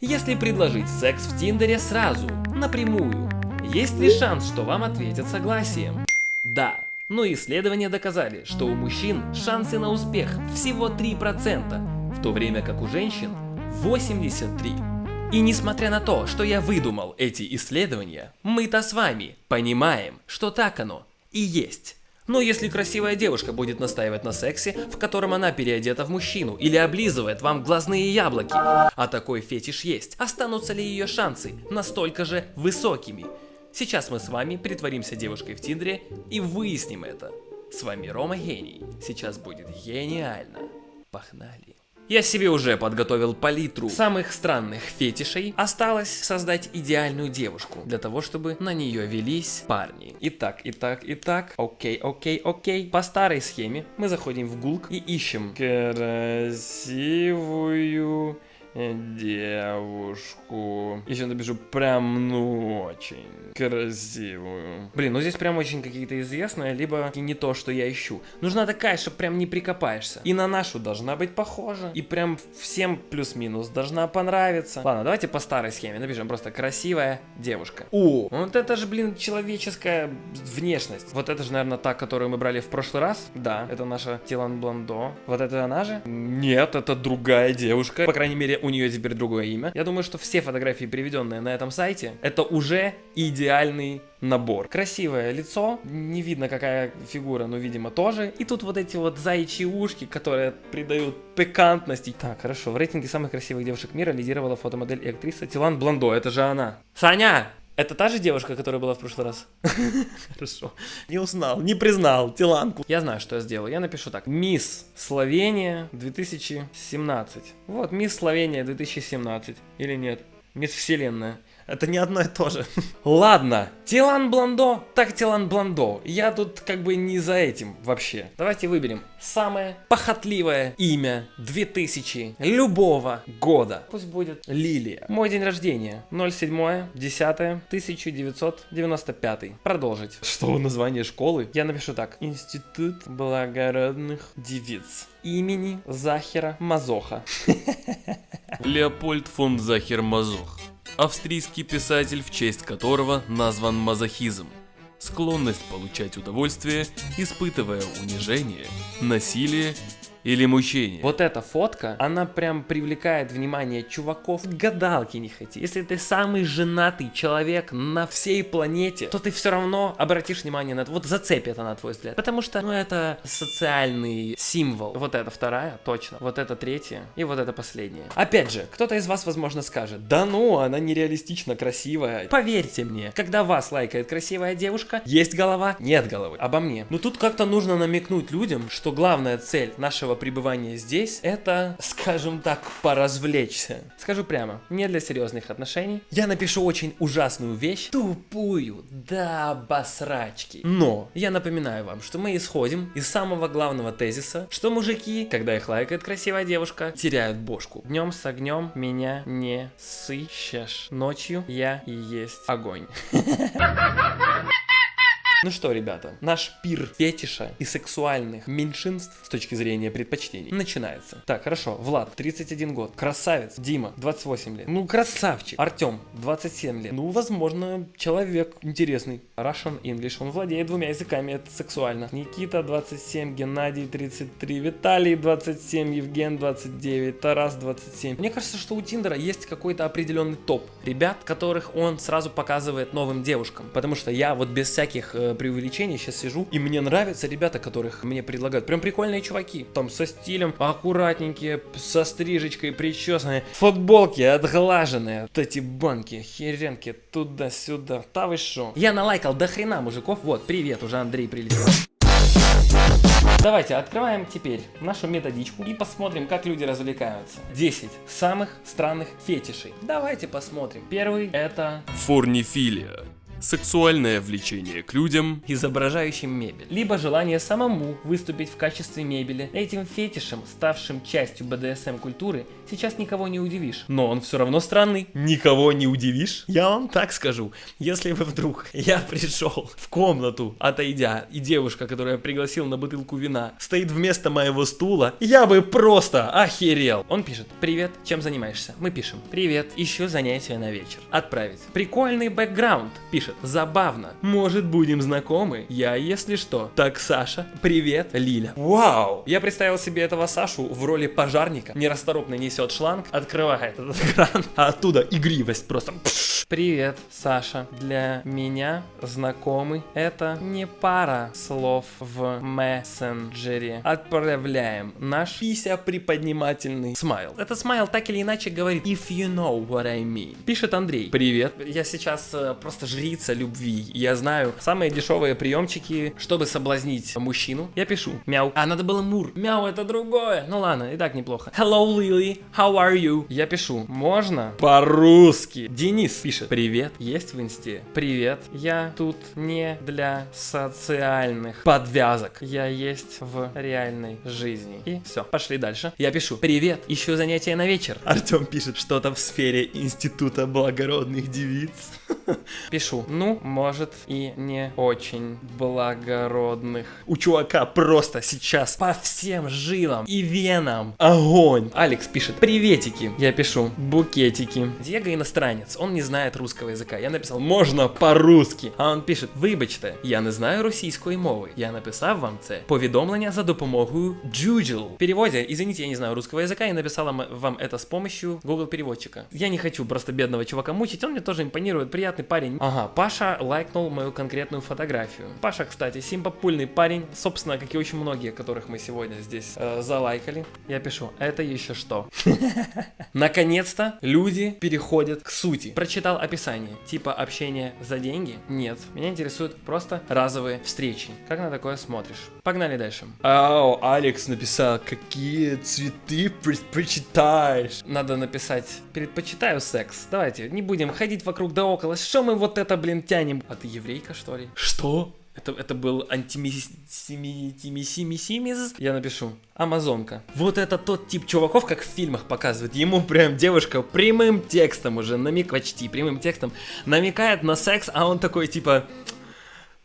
Если предложить секс в Тиндере сразу, напрямую, есть ли шанс, что вам ответят согласием? Да. Но исследования доказали, что у мужчин шансы на успех всего 3%, в то время как у женщин 83%. И несмотря на то, что я выдумал эти исследования, мы-то с вами понимаем, что так оно и есть. Но если красивая девушка будет настаивать на сексе, в котором она переодета в мужчину или облизывает вам глазные яблоки, а такой фетиш есть, останутся ли ее шансы настолько же высокими? Сейчас мы с вами притворимся девушкой в Тиндере и выясним это. С вами Рома Гений. Сейчас будет гениально. Погнали. Я себе уже подготовил палитру самых странных фетишей. Осталось создать идеальную девушку, для того, чтобы на нее велись парни. Итак, итак, итак, окей, окей, окей. По старой схеме мы заходим в Гулк и ищем красивую девушку. Еще напишу прям, ну, очень красивую. Блин, ну здесь прям очень какие-то известные, либо не то, что я ищу. Нужна такая, что прям не прикопаешься. И на нашу должна быть похожа. И прям всем плюс-минус должна понравиться. Ладно, давайте по старой схеме напишем просто красивая девушка. О, вот это же, блин, человеческая внешность. Вот это же, наверное, та, которую мы брали в прошлый раз. Да, это наша Тилан Бландо. Вот это она же? Нет, это другая девушка. По крайней мере, у нее теперь другое имя. Я думаю, что все фотографии, приведенные на этом сайте, это уже идеальный набор. Красивое лицо, не видно какая фигура, но видимо тоже. И тут вот эти вот заячьи ушки, которые придают пикантности. Так, хорошо, в рейтинге самых красивых девушек мира лидировала фотомодель и актриса Тилан Бландо, это же она. Саня! Это та же девушка, которая была в прошлый раз? Хорошо. Не узнал, не признал Тиланку. Я знаю, что я сделаю. Я напишу так. Мисс Словения 2017. Вот, Мисс Словения 2017. Или нет? Мисс Вселенная. Это не одно и то же. Ладно, Тилан Бландо, так Тилан Бландо. Я тут как бы не за этим вообще. Давайте выберем самое похотливое имя 2000 любого года. Пусть будет Лилия. Мой день рождения 07 10 1995. Продолжить. Что название школы? Я напишу так. Институт благородных девиц имени Захера Мазоха. Леопольд фон Захер Мазох австрийский писатель, в честь которого назван мазохизм. Склонность получать удовольствие, испытывая унижение, насилие или мучение. Вот эта фотка, она прям привлекает внимание чуваков. Гадалки не хоти. Если ты самый женатый человек на всей планете, то ты все равно обратишь внимание на это. Вот зацепит она твой взгляд. Потому что, ну, это социальный символ. Вот это вторая, точно. Вот это третья. И вот это последняя. Опять же, кто-то из вас, возможно, скажет, да ну, она нереалистично красивая. Поверьте мне, когда вас лайкает красивая девушка, есть голова, нет головы. Обо мне. Но тут как-то нужно намекнуть людям, что главная цель нашего пребывания здесь это, скажем так, поразвлечься. Скажу прямо, не для серьезных отношений. Я напишу очень ужасную вещь, тупую, да басрачки. Но я напоминаю вам, что мы исходим из самого главного тезиса, что мужики, когда их лайкает красивая девушка, теряют бошку. Днем с огнем меня не сыщешь. Ночью я и есть огонь. Ну что, ребята, наш пир фетиша и сексуальных меньшинств с точки зрения предпочтений начинается. Так, хорошо, Влад, 31 год, красавец, Дима, 28 лет, ну красавчик, Артем, 27 лет, ну возможно человек интересный, Russian English, он владеет двумя языками, это сексуально. Никита, 27, Геннадий, 33, Виталий, 27, Евген, 29, Тарас, 27. Мне кажется, что у Тиндера есть какой-то определенный топ ребят, которых он сразу показывает новым девушкам, потому что я вот без всяких э, преувеличений сейчас сижу, и мне нравятся ребята, которых мне предлагают. Прям прикольные чуваки. Там со стилем, аккуратненькие, со стрижечкой, причесанные. Футболки отглаженные. Вот эти банки, херенки, туда-сюда. Да вы шо? Я налайкал до хрена мужиков. Вот, привет, уже Андрей прилетел. Давайте открываем теперь нашу методичку и посмотрим, как люди развлекаются. 10 самых странных фетишей. Давайте посмотрим. Первый это... Форнифилия. Сексуальное влечение к людям, изображающим мебель, либо желание самому выступить в качестве мебели. Этим фетишем, ставшим частью БДСМ-культуры, сейчас никого не удивишь. Но он все равно странный. Никого не удивишь? Я вам так скажу. Если вы вдруг, я пришел в комнату, отойдя, и девушка, которую я пригласил на бутылку вина, стоит вместо моего стула, я бы просто охерел. Он пишет, привет, чем занимаешься? Мы пишем, привет, ищу занятия на вечер. Отправить. Прикольный бэкграунд, пишет, забавно. Может будем знакомы? Я, если что. Так, Саша, привет, Лиля. Вау! Я представил себе этого Сашу в роли пожарника. Нерасторопно несет шланг, открывает этот кран, а оттуда игривость просто. Пш. Привет, Саша. Для меня знакомый это не пара слов в мессенджере. Отправляем наш пися приподнимательный смайл. Этот смайл так или иначе говорит if you know what I mean. Пишет Андрей. Привет. Я сейчас э, просто жрица любви. Я знаю самые дешевые приемчики, чтобы соблазнить мужчину. Я пишу. Мяу. А, надо было мур. Мяу, это другое. Ну ладно, и так неплохо. Hello, Lily. How are you? Я пишу. Можно? По-русски. Денис пишет. Привет. Есть в инсте? Привет. Я тут не для социальных подвязок. Я есть в реальной жизни. И все. Пошли дальше. Я пишу. Привет. Ищу занятия на вечер. Артем пишет что-то в сфере Института благородных девиц. Пишу. Ну, может и не очень благородных. У чувака просто сейчас по всем жилам и венам огонь. Алекс пишет. Приветики. Я пишу. Букетики. Диего иностранец. Он не знает русского языка. Я написал. Можно по-русски. А он пишет. Вибачте, я не знаю російської мови. Я написав вам це повідомлення за допомогою Juju. В переводе, извините, я не знаю русского языка, я написала м- вам это с помощью Google переводчика. Я не хочу просто бедного чувака мучить, он мне тоже импонирует, приятный парень. Ага, Паша лайкнул мою конкретную фотографию. Паша, кстати, симпопульный парень, собственно, как и очень многие, которых мы сегодня здесь э, залайкали. Я пишу, это еще что? Наконец-то люди переходят к сути. Прочитал описание, типа общение за деньги? Нет. Меня интересуют просто разовые встречи. Как на такое смотришь? Погнали дальше. Ау, Алекс написал, какие цветы предпочитаешь? Надо написать, предпочитаю секс. Давайте, не будем ходить вокруг да около. Что мы вот это, блин, тянем? А ты еврейка, что ли? Что? Это, это был антимисимисимисимис. Я напишу. Амазонка. Вот это тот тип чуваков, как в фильмах показывают. Ему прям девушка прямым текстом уже намек почти прямым текстом намекает на секс, а он такой типа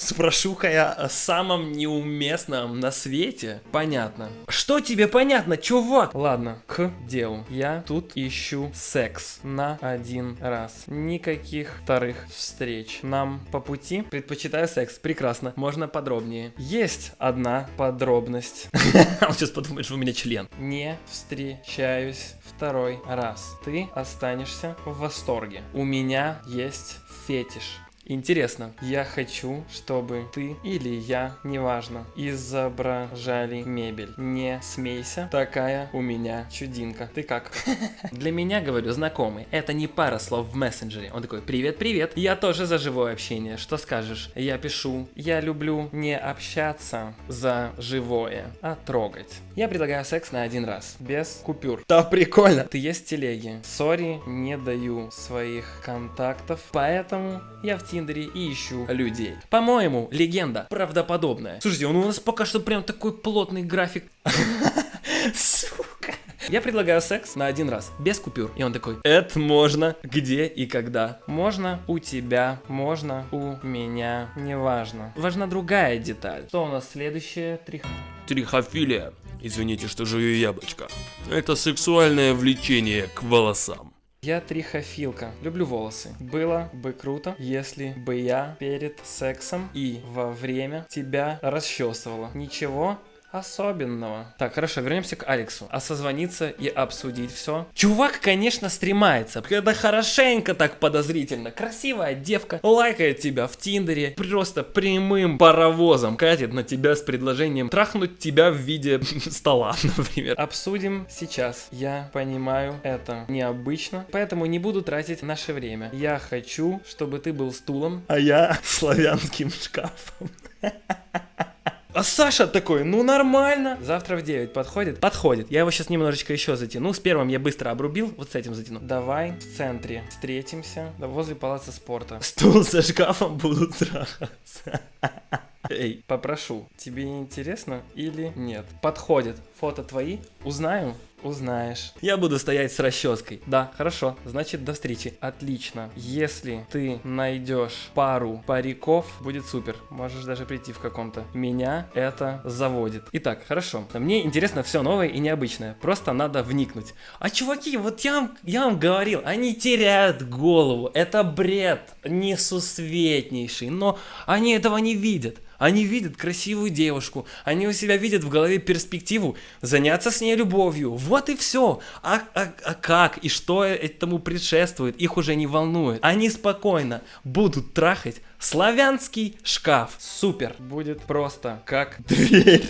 Спрошу-ка я о самом неуместном на свете. Понятно. Что тебе понятно, чувак? Ладно, к делу. Я тут ищу секс на один раз. Никаких вторых встреч. Нам по пути предпочитаю секс. Прекрасно. Можно подробнее. Есть одна подробность. Он сейчас подумает, что у меня член. Не встречаюсь второй раз. Ты останешься в восторге. У меня есть фетиш. Интересно, я хочу, чтобы ты или я, неважно, изображали мебель. Не смейся, такая у меня чудинка. Ты как? Для меня, говорю, знакомый. Это не пара слов в мессенджере. Он такой, привет, привет. Я тоже за живое общение. Что скажешь? Я пишу, я люблю не общаться за живое, а трогать. Я предлагаю секс на один раз, без купюр. Да, прикольно. Ты есть в телеге. Sorry, не даю своих контактов, поэтому я в Тиндере и ищу людей. По-моему, легенда правдоподобная. Слушайте, он у нас пока что прям такой плотный график. Сука. Я предлагаю секс на один раз, без купюр. И он такой, это можно, где и когда. Можно у тебя, можно у меня, неважно. Важна другая деталь. Что у нас следующее? Трих... трихофилия. Извините, что жую яблочко. Это сексуальное влечение к волосам. Я трихофилка. Люблю волосы. Было бы круто, если бы я перед сексом и во время тебя расчесывала. Ничего особенного. Так, хорошо, вернемся к Алексу. А созвониться и обсудить все. Чувак, конечно, стремается. Это хорошенько так подозрительно. Красивая девка лайкает тебя в Тиндере. Просто прямым паровозом катит на тебя с предложением трахнуть тебя в виде стола, например. Обсудим сейчас. Я понимаю, это необычно, поэтому не буду тратить наше время. Я хочу, чтобы ты был стулом, а я славянским шкафом. А Саша такой, ну нормально. Завтра в 9 подходит? Подходит. Я его сейчас немножечко еще затяну. С первым я быстро обрубил, вот с этим затяну. Давай в центре встретимся да, возле палаца спорта. Стул за шкафом будут трахаться. Эй, попрошу, тебе интересно или нет? Подходит. Фото твои? Узнаю? Узнаешь. Я буду стоять с расческой. Да, хорошо. Значит, до встречи. Отлично. Если ты найдешь пару париков, будет супер. Можешь даже прийти в каком-то. Меня это заводит. Итак, хорошо. Мне интересно все новое и необычное. Просто надо вникнуть. А чуваки, вот я вам, я вам говорил, они теряют голову. Это бред несусветнейший. Но они этого не видят. Они видят красивую девушку, они у себя видят в голове перспективу заняться с ней любовью. Вот и все. А, а, а как и что этому предшествует, их уже не волнует. Они спокойно будут трахать славянский шкаф. Супер. Будет просто как дверь.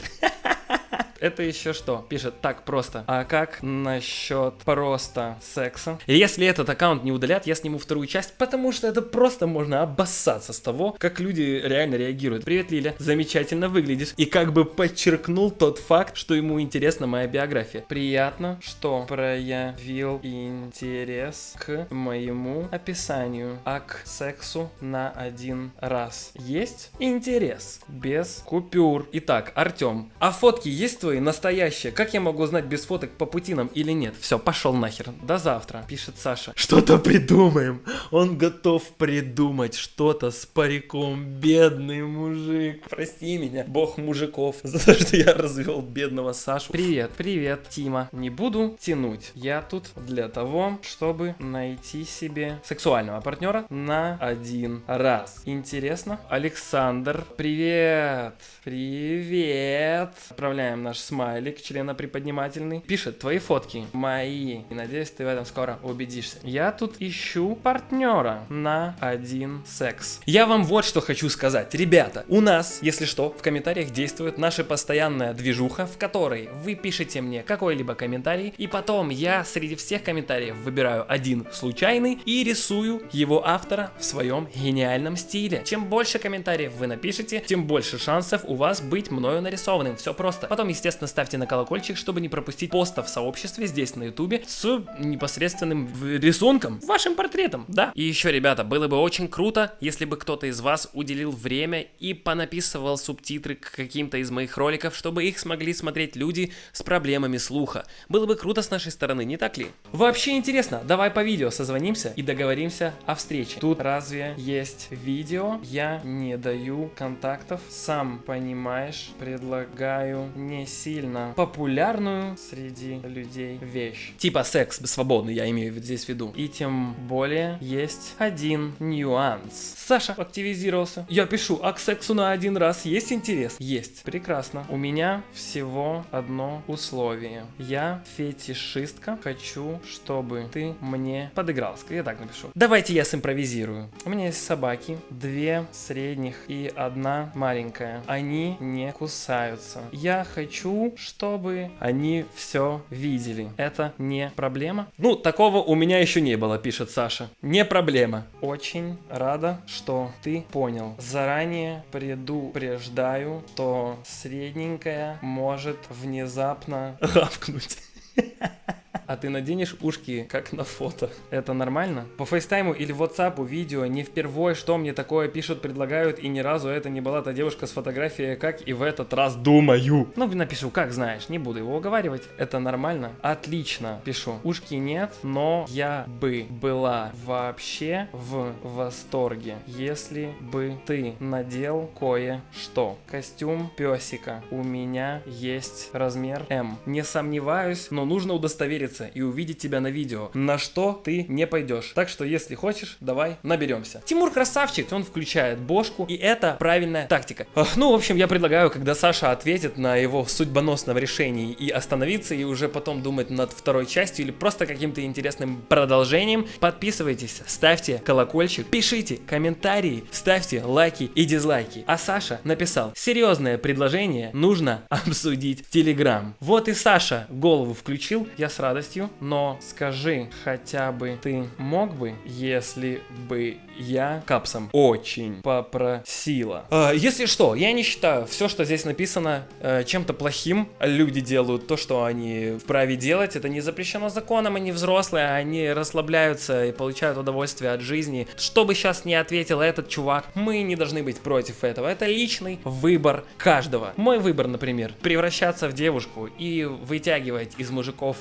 Это еще что? Пишет так просто. А как насчет просто секса? Если этот аккаунт не удалят, я сниму вторую часть, потому что это просто можно обоссаться с того, как люди реально реагируют. Привет, Лиля. Замечательно выглядишь. И как бы подчеркнул тот факт, что ему интересна моя биография. Приятно, что проявил интерес к моему описанию, а к сексу на один раз. Есть интерес без купюр. Итак, Артем, а фотки есть твои? Твои настоящие. Как я могу знать без фоток по путинам или нет? Все, пошел нахер. До завтра, пишет Саша. Что-то придумаем. Он готов придумать что-то с париком. Бедный мужик. Прости меня, бог мужиков, за то, что я развел бедного Сашу. Привет, привет, Тима. Не буду тянуть. Я тут для того, чтобы найти себе сексуального партнера на один раз. Интересно? Александр, привет. Привет. Отправляем наш смайлик, члена приподнимательный. Пишет, твои фотки мои. И надеюсь, ты в этом скоро убедишься. Я тут ищу партнера на один секс. Я вам вот что хочу сказать. Ребята, у нас, если что, в комментариях действует наша постоянная движуха, в которой вы пишете мне какой-либо комментарий, и потом я среди всех комментариев выбираю один случайный и рисую его автора в своем гениальном стиле. Чем больше комментариев вы напишете, тем больше шансов у вас быть мною нарисованным. Все просто. Потом, естественно, Естественно, ставьте на колокольчик, чтобы не пропустить постов в сообществе здесь на ютубе с непосредственным рисунком, вашим портретом, да. И еще, ребята, было бы очень круто, если бы кто-то из вас уделил время и понаписывал субтитры к каким-то из моих роликов, чтобы их смогли смотреть люди с проблемами слуха. Было бы круто с нашей стороны, не так ли? Вообще интересно, давай по видео созвонимся и договоримся о встрече. Тут разве есть видео? Я не даю контактов, сам понимаешь, предлагаю не сильно популярную среди людей вещь. Типа секс свободный, я имею здесь в виду. И тем более есть один нюанс. Саша активизировался. Я пишу, а к сексу на один раз есть интерес? Есть. Прекрасно. У меня всего одно условие. Я фетишистка. Хочу, чтобы ты мне подыграл. Я так напишу. Давайте я симпровизирую. У меня есть собаки. Две средних и одна маленькая. Они не кусаются. Я хочу чтобы они все видели. Это не проблема? Ну, такого у меня еще не было, пишет Саша. Не проблема. Очень рада, что ты понял. Заранее предупреждаю, что средненькая может внезапно гавкнуть. а ты наденешь ушки, как на фото. Это нормально? По фейстайму или WhatsApp видео не впервой, что мне такое пишут, предлагают, и ни разу это не была та девушка с фотографией, как и в этот раз думаю. Ну, напишу, как знаешь, не буду его уговаривать. Это нормально? Отлично, пишу. Ушки нет, но я бы была вообще в восторге, если бы ты надел кое-что. Костюм песика. У меня есть размер М. Не сомневаюсь, но нужно удостовериться появиться и увидеть тебя на видео, на что ты не пойдешь. Так что, если хочешь, давай наберемся. Тимур красавчик, он включает бошку, и это правильная тактика. Ну, в общем, я предлагаю, когда Саша ответит на его судьбоносном решении и остановиться, и уже потом думать над второй частью или просто каким-то интересным продолжением, подписывайтесь, ставьте колокольчик, пишите комментарии, ставьте лайки и дизлайки. А Саша написал, серьезное предложение нужно обсудить в Телеграм. Вот и Саша голову включил, я с радостью радостью, но скажи, хотя бы ты мог бы, если бы я капсом очень попросила. Э, если что, я не считаю все, что здесь написано, э, чем-то плохим. Люди делают то, что они вправе делать. Это не запрещено законом, они взрослые, они расслабляются и получают удовольствие от жизни. Что бы сейчас не ответил этот чувак, мы не должны быть против этого. Это личный выбор каждого. Мой выбор, например, превращаться в девушку и вытягивать из мужиков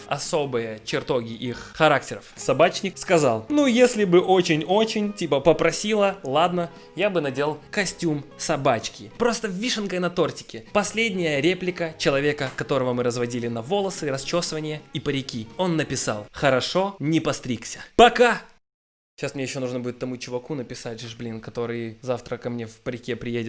особые чертоги их характеров. Собачник сказал, ну если бы очень-очень, типа попросила, ладно, я бы надел костюм собачки. Просто вишенкой на тортике. Последняя реплика человека, которого мы разводили на волосы, расчесывание и парики. Он написал, хорошо, не постригся. Пока! Сейчас мне еще нужно будет тому чуваку написать, же, блин, который завтра ко мне в парике приедет.